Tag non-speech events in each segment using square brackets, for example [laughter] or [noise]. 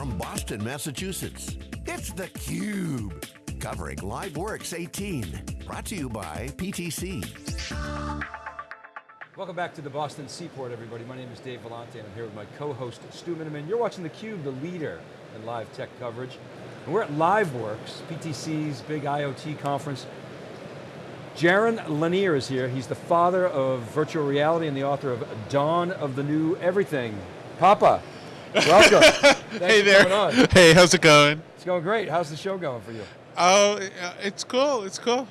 from Boston, Massachusetts. It's theCUBE, covering LiveWorx 18. Brought to you by PTC. Welcome back to the Boston Seaport, everybody. My name is Dave Vellante, and I'm here with my co-host, Stu Miniman. You're watching theCUBE, the leader in live tech coverage. And we're at LiveWorx, PTC's big IoT conference. Jaron Lanier is here. He's the father of virtual reality and the author of Dawn of the New Everything. Papa, welcome. [laughs] hey there. Hey, how's it going? It's going great. How's the show going for you? Oh, it's cool. It's cool.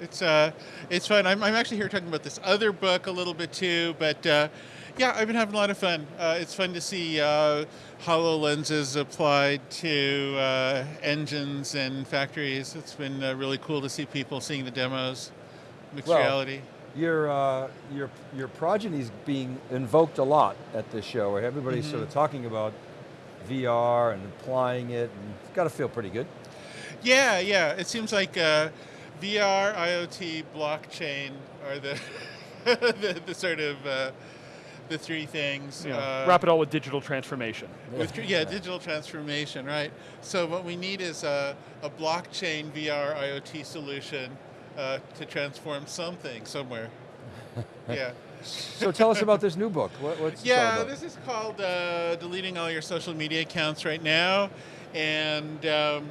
It's uh, it's fun. I'm, I'm actually here talking about this other book a little bit too, but uh, yeah, I've been having a lot of fun. Uh, it's fun to see uh, HoloLenses applied to uh, engines and factories. It's been uh, really cool to see people seeing the demos, mixed well, reality. Your, uh, your, your progeny's being invoked a lot at this show. Where everybody's mm -hmm. sort of talking about VR and applying it, and it's got to feel pretty good. Yeah, yeah. It seems like uh, VR, IoT, blockchain are the, [laughs] the, the, sort of uh, the three things. Yeah. Uh, Wrap it all with digital transformation. With, yeah, digital transformation, right. So what we need is a, a blockchain VR IoT solution uh, to transform something somewhere. [laughs] yeah. so tell us about this new book. What, what's yeah, this is called uh, Deleting All Your Social Media Accounts Right Now. And um,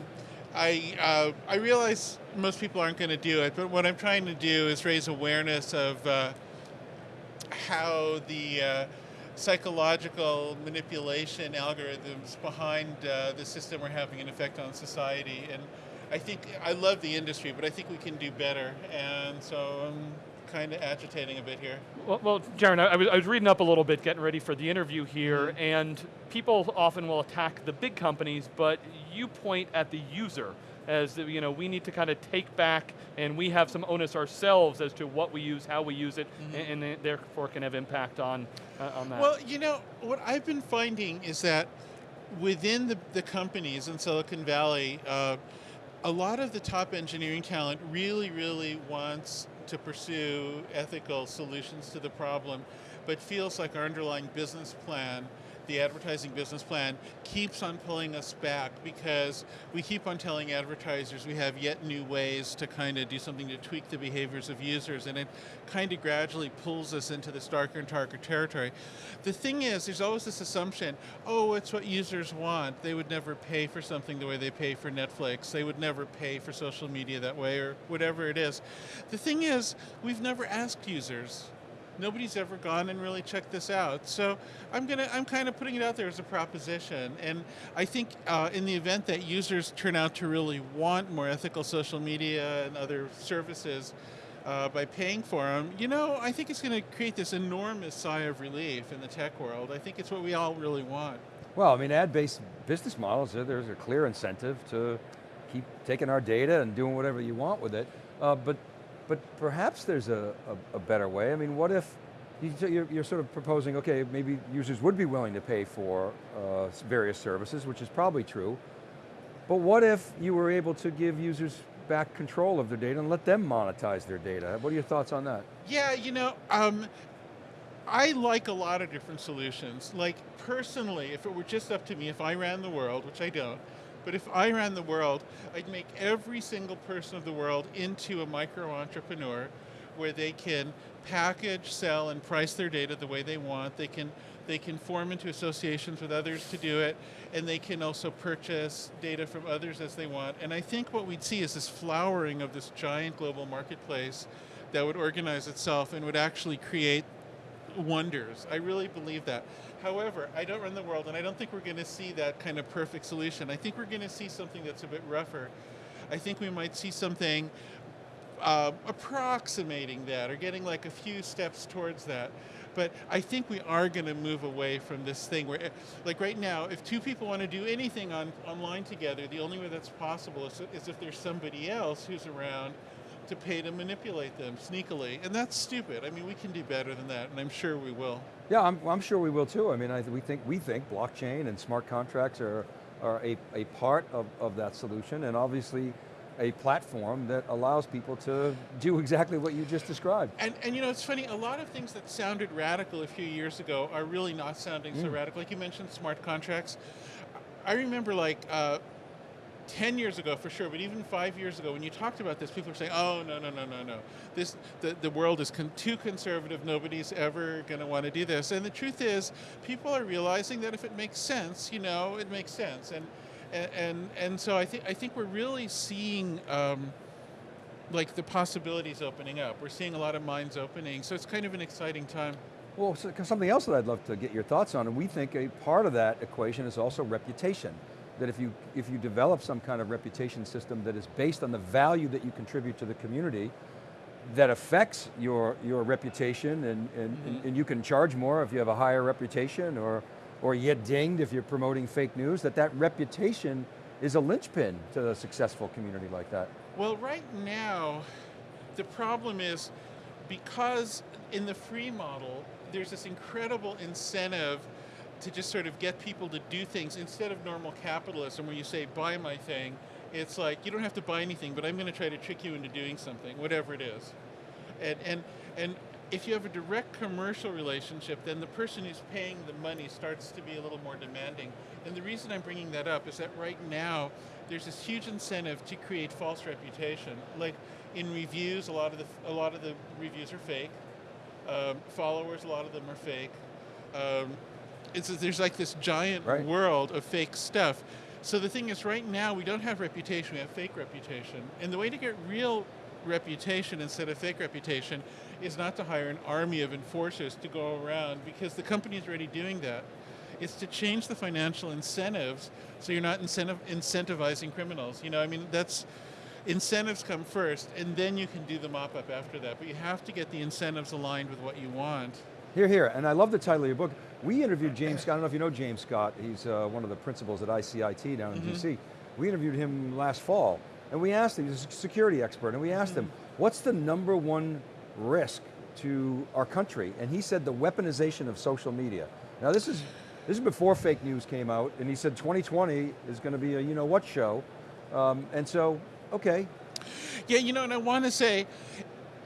I, uh, I realize most people aren't going to do it, but what I'm trying to do is raise awareness of uh, how the uh, psychological manipulation algorithms behind uh, the system are having an effect on society. And I think, I love the industry, but I think we can do better. And so I'm kind of agitating a bit here. Well, well Jaron, I was, I was, reading up a little bit, getting ready for the interview here, mm -hmm. and people often will attack the big companies, but you point at the user as you know, we need to kind of take back and we have some onus ourselves as to what we use, how we use it, mm -hmm. and, and, therefore can have impact on, uh, on that. Well, you know, what I've been finding is that within the, the companies in Silicon Valley, uh, a lot of the top engineering talent really, really wants to pursue ethical solutions to the problem, but feels like our underlying business plan the advertising business plan keeps on pulling us back because we keep on telling advertisers we have yet new ways to kind of do something to tweak the behaviors of users and it kind of gradually pulls us into this darker and darker territory. The thing is, there's always this assumption, oh, it's what users want. They would never pay for something the way they pay for Netflix. They would never pay for social media that way or whatever it is. The thing is, we've never asked users nobody's ever gone and really checked this out. So I'm gonna, I'm kind of putting it out there as a proposition. And I think uh, in the event that users turn out to really want more ethical social media and other services uh, by paying for them, you know, I think it's going to create this enormous sigh of relief in the tech world. I think it's what we all really want. Well, I mean, ad-based business models, there's a clear incentive to keep taking our data and doing whatever you want with it. Uh, but but perhaps there's a, a, a better way. I mean, what if, you, you're, sort of proposing, okay, maybe users would be willing to pay for uh, various services, which is probably true, but what if you were able to give users back control of their data and let them monetize their data? What are your thoughts on that? Yeah, you know, um, I like a lot of different solutions. Like personally, if it were just up to me, if I ran the world, which I don't, but if I ran the world, I'd make every single person of the world into a micro entrepreneur where they can package, sell, and price their data the way they want. They can, they can form into associations with others to do it, and they can also purchase data from others as they want. And I think what we'd see is this flowering of this giant global marketplace that would organize itself and would actually create wonders. I really believe that. However, I don't run the world and I don't think we're going to see that kind of perfect solution. I think we're going to see something that's a bit rougher. I think we might see something uh, approximating that or getting like a few steps towards that. But I think we are going to move away from this thing where, like right now, if two people want to do anything on, online together, the only way that's possible is, is if there's somebody else who's around to pay to manipulate them sneakily. And that's stupid. I mean, we can do better than that, and I'm sure we will. Yeah, I'm, I'm sure we will too. I mean, I, we, think, we think blockchain and smart contracts are, are a, a part of, of that solution, and obviously a platform that allows people to do exactly what you just described. And, and you know, it's funny, a lot of things that sounded radical a few years ago are really not sounding mm. so radical. Like you mentioned smart contracts. I remember like uh, 10 years ago for sure, but even five years ago, when you talked about this, people were saying, oh, no, no, no, no, no. This, the, the world is con- too conservative. Nobody's ever going to want to do this. And the truth is, people are realizing that if it makes sense, you know, it makes sense. And, and, and, and so I, think I think we're really seeing um, like the possibilities opening up. We're seeing a lot of minds opening. So it's kind of an exciting time. Well, so- something else that I'd love to get your thoughts on, and we think a part of that equation is also reputation. That if you, if you develop some kind of reputation system that is based on the value that you contribute to the community, that affects your, your reputation and, and, and, mm-hmm. and you can charge more if you have a higher reputation or, or you get dinged if you're promoting fake news, that that reputation is a linchpin to a successful community like that. Well, right now, the problem is because in the free model, there's this incredible incentive to just sort of get people to do things instead of normal capitalism where you say, buy my thing. It's like, you don't have to buy anything, but I'm going to try to trick you into doing something, whatever it is. And, and, and if you have a direct commercial relationship, then the person who's paying the money starts to be a little more demanding. And the reason I'm bringing that up is that right now, there's this huge incentive to create false reputation. Like in reviews, a lot of the, a lot of the reviews are fake. Um, followers, a lot of them are fake. Um, it's, there's like this giant Right. world of fake stuff. So the thing is, right now we don't have reputation; we have fake reputation. And the way to get real reputation instead of fake reputation is not to hire an army of enforcers to go around because the company is already doing that. It's to change the financial incentives so you're not incentive, incentivizing criminals. You know, I mean, that's incentives come first, and then you can do the mop up after that. But you have to get the incentives aligned with what you want. Here, here, and I love the title of your book. We interviewed James Scott, I don't know if you know James Scott, he's uh, one of the principals at ICIT down in DC. We interviewed him last fall, and we asked him, he's a security expert, and we asked him, what's the number one risk to our country? And he said the weaponization of social media. Now this is, this is before fake news came out, and he said 2020 is going to be a you know what show. Um, and so, okay, Yeah, you know, and I want to say,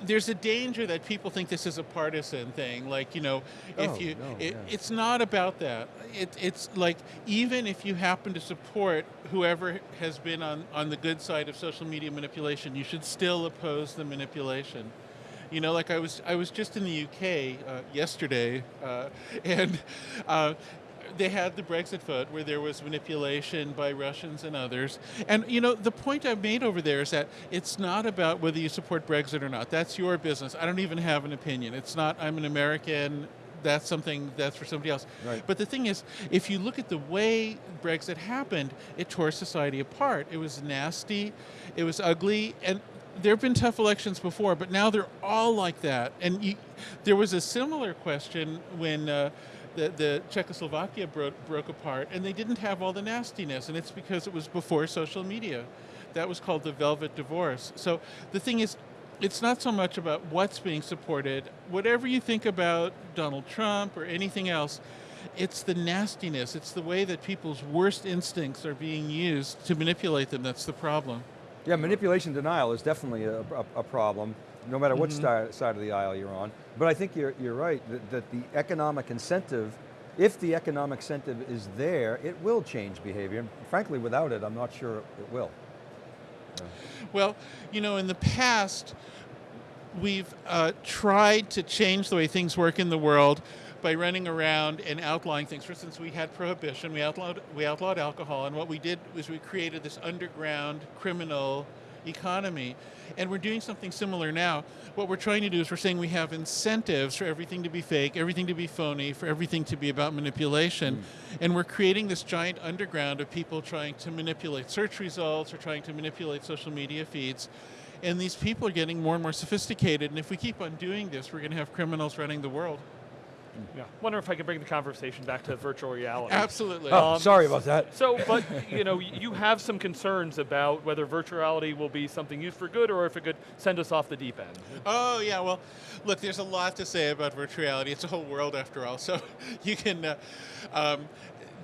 there's a danger that people think this is a partisan thing. Like, you know, if Oh, you, no, it, yeah. it's not about that. It, it's like even if you happen to support whoever has been on on the good side of social media manipulation, you should still oppose the manipulation. You know, like I was I was just in the UK uh, yesterday, uh, [laughs] and. Uh, they had the Brexit vote where there was manipulation by Russians and others. And you know, the point I've made over there is that it's not about whether you support Brexit or not. That's your business. I don't even have an opinion. It's not I'm an American. That's something that's for somebody else. Right. But the thing is, if you look at the way Brexit happened, it tore society apart. It was nasty, it was ugly, and there have been tough elections before, but now they're all like that. And you, there was a similar question when uh, the, the Czechoslovakia broke, broke apart, and they didn't have all the nastiness, and it's because it was before social media. That was called the Velvet Divorce. So the thing is, it's not so much about what's being supported. Whatever you think about Donald Trump or anything else, it's the nastiness. It's the way that people's worst instincts are being used to manipulate them that's the problem. Yeah, manipulation denial is definitely a, a, a problem, no matter what sti- side of the aisle you're on. But I think you're, you're right, that, that the economic incentive, if the economic incentive is there, it will change behavior. And frankly, without it, I'm not sure it will. Well, you know, in the past, we've uh, tried to change the way things work in the world by running around and outlawing things. For instance, we had prohibition, we outlawed, we outlawed alcohol, and what we did was we created this underground criminal economy. And we're doing something similar now. What we're trying to do is we're saying we have incentives for everything to be fake, everything to be phony, for everything to be about manipulation. Mm. And we're creating this giant underground of people trying to manipulate search results or trying to manipulate social media feeds. And these people are getting more and more sophisticated. And if we keep on doing this, we're going to have criminals running the world. Yeah. Wonder if I could bring the conversation back to virtual reality. Absolutely. Oh, Um, sorry about that. So, but you know, you have some concerns about whether virtual reality will be something used for good or if it could send us off the deep end. Oh yeah, well, look, there's a lot to say about virtual reality. It's a whole world after all. So [laughs] you can. Uh, um,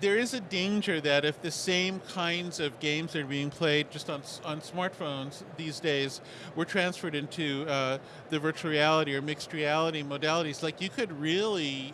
there is a danger that if the same kinds of games that are being played just on on smartphones these days were transferred into uh, the virtual reality or mixed reality modalities, like you could really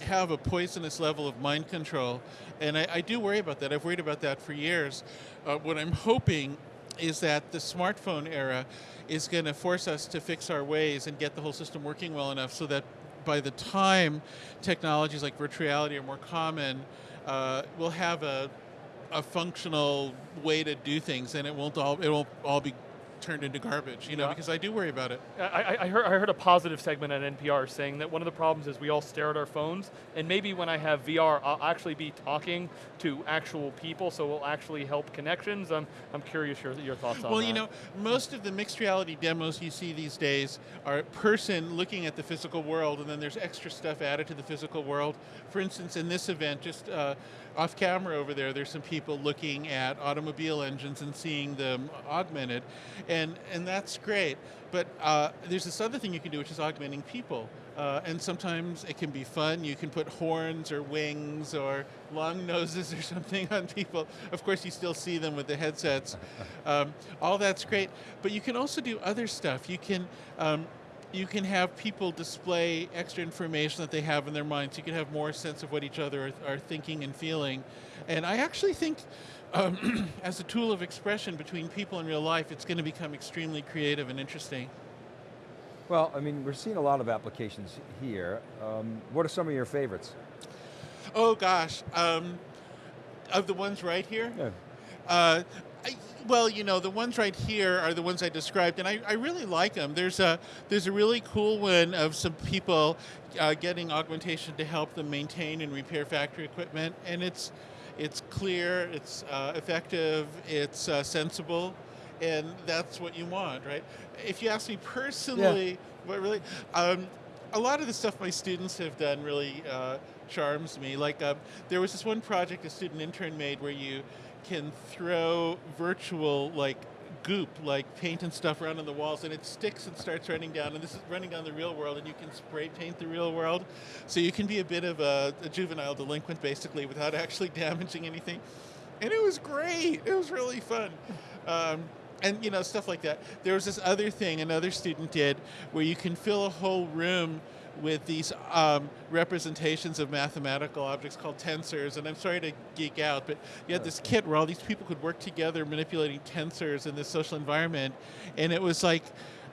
have a poisonous level of mind control, and I, I do worry about that. I've worried about that for years. Uh, what I'm hoping is that the smartphone era is going to force us to fix our ways and get the whole system working well enough so that by the time technologies like virtual reality are more common, uh, we'll have a, a functional way to do things, and it won't all it won't all be turned into garbage, you know, Yeah. because I do worry about it. I, I- I, heard, I heard a positive segment at NPR saying that one of the problems is we all stare at our phones, and maybe when I have VR, I'll actually be talking to actual people, so it will actually help connections. I'm, I'm curious your, your thoughts on Well, that. you know, most of the mixed reality demos you see these days are a person looking at the physical world, and then there's extra stuff added to the physical world. For instance, in this event, just uh, off camera over there, there's some people looking at automobile engines and seeing them augmented, and and that's great. But uh, there's this other thing you can do, which is augmenting people. Uh, and sometimes it can be fun. You can put horns or wings or long [laughs] noses or something on people. Of course, you still see them with the headsets. [laughs] Um, all that's great. But you can also do other stuff. You can. Um, you can have people display extra information that they have in their minds. You can have more sense of what each other are, are thinking and feeling. And I actually think, um, [clears throat] as a tool of expression between people in real life, it's going to become extremely creative and interesting. Well, I mean, we're seeing a lot of applications here. Um, what are some of your favorites? Oh gosh, um, of the ones right here. Yeah. Uh, well, you know, the ones right here are the ones I described, and I, I really like them. There's a there's a really cool one of some people uh, getting augmentation to help them maintain and repair factory equipment, and it's it's clear, it's uh, effective, it's uh, sensible, and that's what you want, right? If you ask me personally, what really, um, a lot of the stuff my students have done really uh, charms me. Like um, there was this one project a student intern made where you can throw virtual like goop, like paint and stuff around on the walls, and it sticks and starts running down. And this is running down the real world, and you can spray paint the real world. So you can be a bit of a, a juvenile delinquent basically without [laughs] actually damaging anything. And it was great. It was really fun. Um, and you know stuff like that. There was this other thing another student did where you can fill a whole room with these um, representations of mathematical objects called tensors. And I'm sorry to geek out, but you had this kit where all these people could work together manipulating tensors in this social environment, and it was like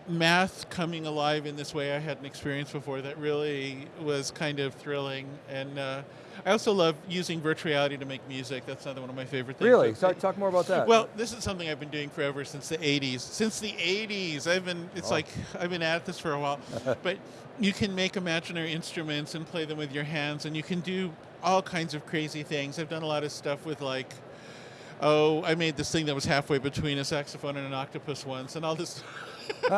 math coming alive in this way I hadn't experienced before. That really was kind of thrilling. And uh, I also love using virtual reality to make music. That's another one of my favorite things. Really? Talk, talk more about that. well, this is something I've been doing forever since the 80s. Since the 80s, I've been, it's Oh. like, I've been at this for a while. [laughs] but you can make imaginary instruments and play them with your hands, and you can do all kinds of crazy things. I've done a lot of stuff with, like, oh, I made this thing that was halfway between a saxophone and an octopus once, and all this, [laughs] [laughs]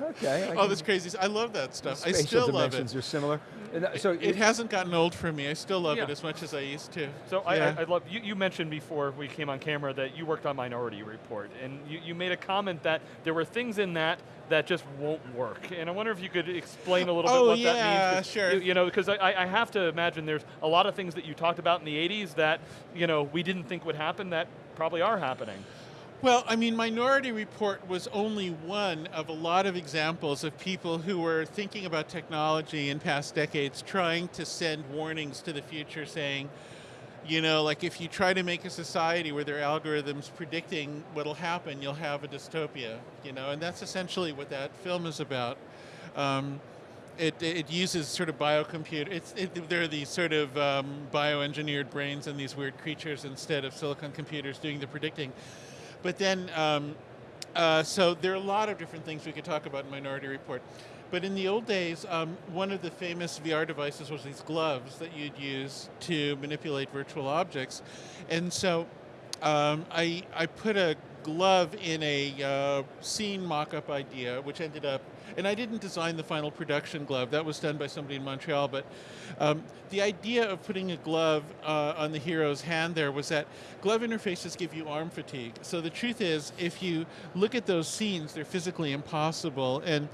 okay. I all this crazy. I love that stuff. I still love dimensions it. are similar. And, so It hasn't gotten old for me. I still love Yeah. it as much as I used to. So I, Yeah. I, I love you, you mentioned before we came on camera that you worked on Minority Report, and you, you made a comment that there were things in that that just won't work. And I wonder if you could explain a little Oh, bit what yeah, that means. 'cause sure. You, you know, because I, I have to imagine there's a lot of things that you talked about in the 80s that you know we didn't think would happen that probably are happening. Well, I mean, Minority Report was only one of a lot of examples of people who were thinking about technology in past decades, trying to send warnings to the future saying, you know, like if you try to make a society where there are algorithms predicting what'll happen, you'll have a dystopia, you know, and that's essentially what that film is about. Um, it, it uses sort of biocomputer. It's it, there are these sort of um, bioengineered brains and these weird creatures instead of silicon computers doing the predicting. But then, um, uh, so there are a lot of different things we could talk about in Minority Report. But in the old days, um, one of the famous VR devices was these gloves that you'd use to manipulate virtual objects. And so um, I, I put a glove in a uh, scene mock-up idea, which ended up, and I didn't design the final production glove. That was done by somebody in Montreal. But um, the idea of putting a glove uh, on the hero's hand there was that glove interfaces give you arm fatigue. So the truth is, if you look at those scenes, they're physically impossible. And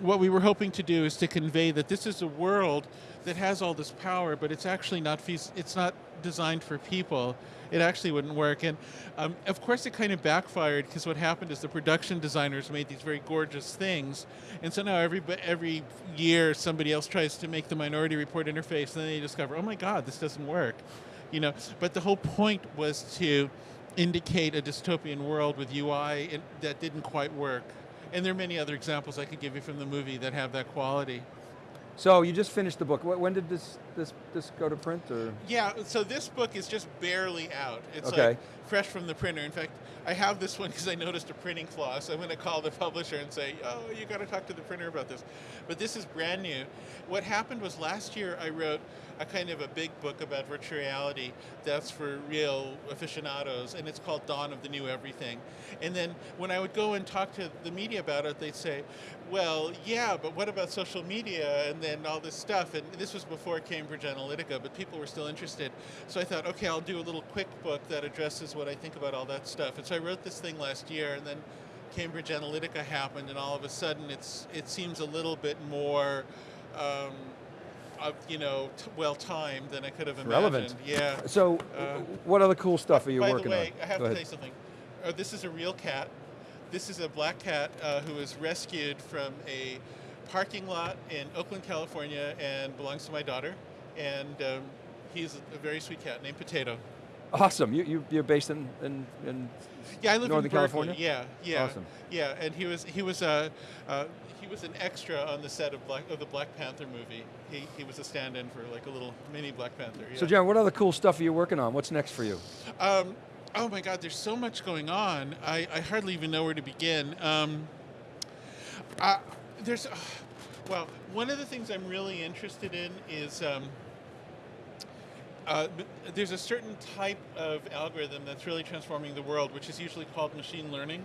what we were hoping to do is to convey that this is a world that has all this power, but it's actually not it's not designed for people. It actually wouldn't work, and um, of course it kind of backfired because what happened is the production designers made these very gorgeous things, and so now every every year somebody else tries to make the Minority Report interface, and then they discover, oh my God, this doesn't work, you know. But the whole point was to indicate a dystopian world with UI that didn't quite work. And there are many other examples I could give you from the movie that have that quality. So you just finished the book. When did this this this go to print? Or Yeah, so this book is just barely out. It's Okay. like fresh from the printer. In fact, I have this one because I noticed a printing flaw. So I'm going to call the publisher and say, "Oh, you got to talk to the printer about this." But this is brand new. What happened was last year I wrote a kind of a big book about virtual reality that's for real aficionados, and it's called Dawn of the New Everything. And then when I would go and talk to the media about it, they'd say, "Well, yeah, but what about social media and then all this stuff?" And this was before Cambridge Analytica, but people were still interested. So I thought, okay, I'll do a little quick book that addresses what I think about all that stuff. And so I wrote this thing last year, and then Cambridge Analytica happened, and all of a sudden, it's it seems a little bit more. Um, of, you know, t- well timed than I could have imagined. Relevant. Yeah. so, Uh, what other cool stuff are you working on? By the way, on? I have Go to ahead. tell you something. Uh, this is a real cat. This is a black cat uh, who was rescued from a parking lot in Oakland, California, and belongs to my daughter. And um, he's a very sweet cat named Potato. Awesome. You, you you're based in in, in Yeah, I live Northern in California? Yeah, yeah, Awesome. yeah. And he was he was a uh, he was an extra on the set of Black of the Black Panther movie. He he was a stand-in for like a little mini Black Panther. Yeah. So, Jaron, what other cool stuff are you working on? What's next for you? Um, oh my God, there's so much going on. I, I hardly even know where to begin. Um, uh, there's, uh, well, one of the things I'm really interested in is um, uh, there's a certain type of algorithm that's really transforming the world, which is usually called machine learning.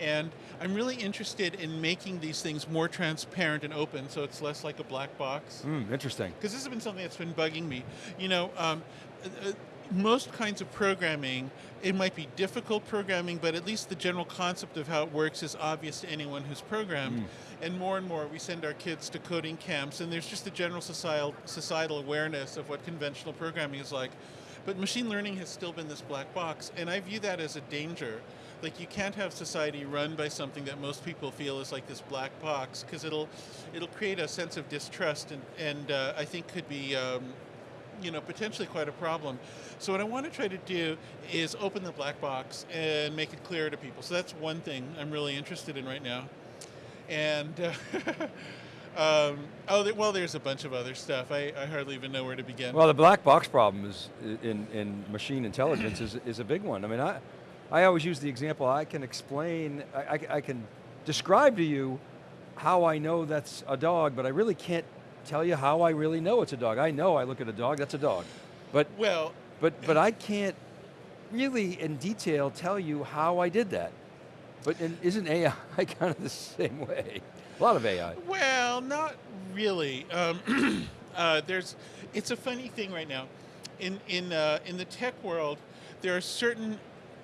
And I'm really interested in making these things more transparent and open so it's less like a black box Hmm, interesting. because this has been something that's been bugging me. You know, um, uh, uh, most kinds of programming, it might be difficult programming, but at least the general concept of how it works is obvious to anyone who's programmed. And more and more, we send our kids to coding camps, and there's just a general societal societal awareness of what conventional programming is like. But machine learning has still been this black box, and I view that as a danger. Like you can't have society run by something that most people feel is like this black box, because it'll it'll create a sense of distrust, and and uh, I think could be. Um, you know, potentially quite a problem. So what I want to try to do is open the black box and make it clear to people. So that's one thing I'm really interested in right now. And uh, [laughs] um, oh, well, there's a bunch of other stuff. I, I hardly even know where to begin. Well, the black box problem is in, in machine intelligence is, is a big one. I mean, I, I always use the example, I can explain, I, I, I can describe to you how I know that's a dog, but I really can't tell you how I really know it's a dog. I know I look at a dog, that's a dog. But, well, but, but I can't really in detail tell you how I did that. But isn't AI [laughs] kind of the same way? A lot of AI. Well, not really. Um, [clears throat] uh, there's, it's a funny thing right now. In in uh, in the tech world, there are certain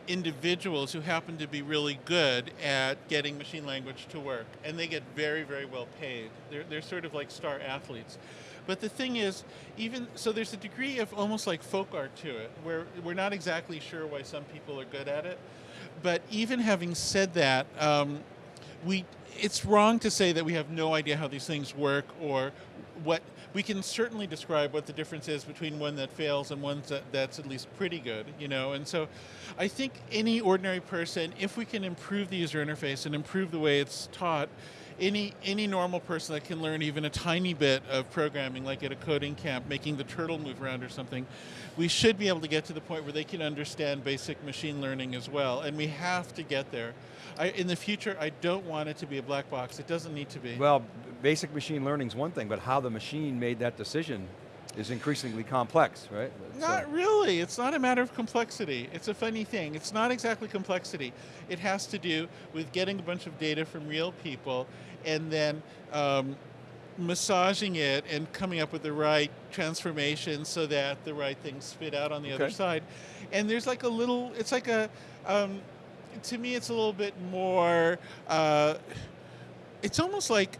individuals who happen to be really good at getting machine language to work, and they get very very well paid. They're they're sort of like star athletes. But the thing is, even so, there's a degree of almost like folk art to it, where we're not exactly sure why some people are good at it. But even having said that, um, we it's wrong to say that we have no idea how these things work or what we can certainly describe what the difference is between one that fails and one that, that's at least pretty good you know? And so i think any ordinary person if we can improve the user interface and improve the way it's taught any any normal person that can learn even a tiny bit of programming like at a coding camp making the turtle move around or something we should be able to get to the point where they can understand basic machine learning as well. And we have to get there. I, in the future i don't want it to be a black box. It doesn't need to be. Well, basic machine learning is one thing, but how the machine made that decision is increasingly complex, right? So- Not really. It's not a matter of complexity. It's a funny thing. It's not exactly complexity. It has to do with getting a bunch of data from real people and then um, massaging it and coming up with the right transformation so that the right things spit out on the other side. And there's like a little, it's like a, um, to me, it's a little bit more. Uh, it's almost like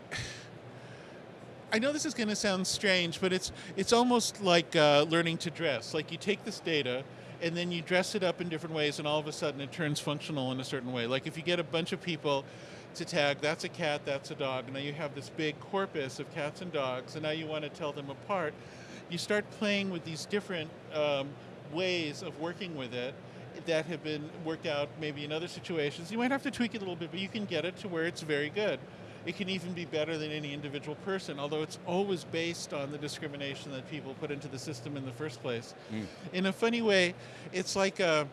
I know this is going to sound strange, but it's it's almost like uh, learning to dress. Like you take this data and then you dress it up in different ways, and all of a sudden it turns functional in a certain way. Like if you get a bunch of people to tag, that's a cat, that's a dog, and now you have this big corpus of cats and dogs, and now you want to tell them apart. You start playing with these different um, ways of working with it that have been worked out maybe in other situations. You might have to tweak it a little bit, but you can get it to where it's very good. It can even be better than any individual person, although it's always based on the discrimination that people put into the system in the first place. In a funny way, it's like a,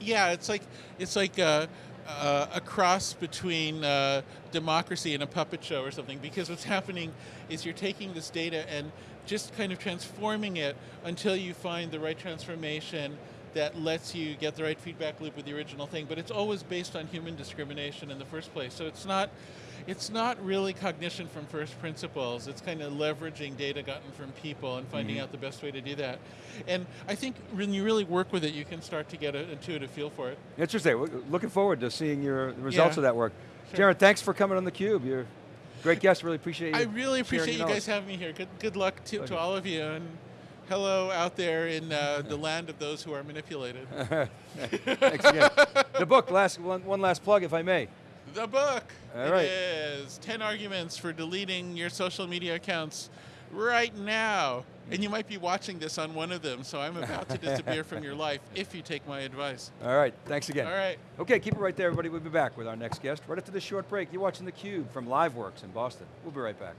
yeah, it's like it's like a, a, a cross between uh, democracy and a puppet show or something. Because what's happening is you're taking this data and just kind of transforming it until you find the right transformation that lets you get the right feedback loop with the original thing. But it's always based on human discrimination in the first place. So it's not. It's not really cognition from first principles. It's kind of leveraging data gotten from people and finding mm-hmm. out the best way to do that. And I think when you really work with it, you can start to get an intuitive feel for it. Interesting. Looking forward to seeing your results Yeah. of that work. Sure. Jaron, thanks for coming on theCUBE. You're a great guest. Really appreciate you. I really appreciate you guys having me here. Good, good luck to, to all of you, and hello out there in uh, the land of those who are manipulated. [laughs] Thanks again. the book, last one, one last plug, if I may. the book All it is 10 arguments for deleting your social media accounts right now. And you might be watching this on one of them, so I'm about to disappear from your life [laughs] if you take my advice. All right, thanks again. All right. Okay, keep it right there, everybody. We'll be back with our next guest right after this short break. You're watching theCUBE from LiveWorx in Boston. We'll be right back.